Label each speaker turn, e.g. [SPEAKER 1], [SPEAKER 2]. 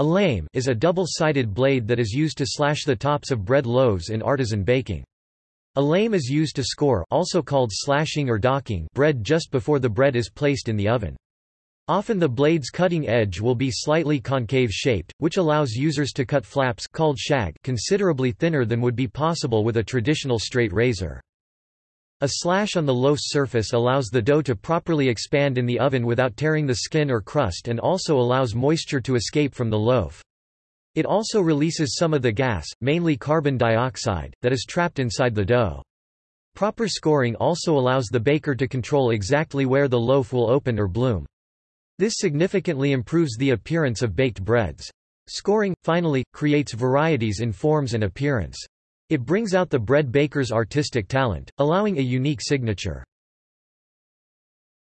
[SPEAKER 1] A lame is a double-sided blade that is used to slash the tops of bread loaves in artisan baking. A lame is used to score also called slashing or docking bread just before the bread is placed in the oven. Often the blade's cutting edge will be slightly concave shaped, which allows users to cut flaps called shag considerably thinner than would be possible with a traditional straight razor. A slash on the loaf's surface allows the dough to properly expand in the oven without tearing the skin or crust and also allows moisture to escape from the loaf. It also releases some of the gas, mainly carbon dioxide, that is trapped inside the dough. Proper scoring also allows the baker to control exactly where the loaf will open or bloom. This significantly improves the appearance of baked breads. Scoring, finally, creates varieties in forms and appearance. It brings out the bread baker's artistic talent, allowing a unique signature.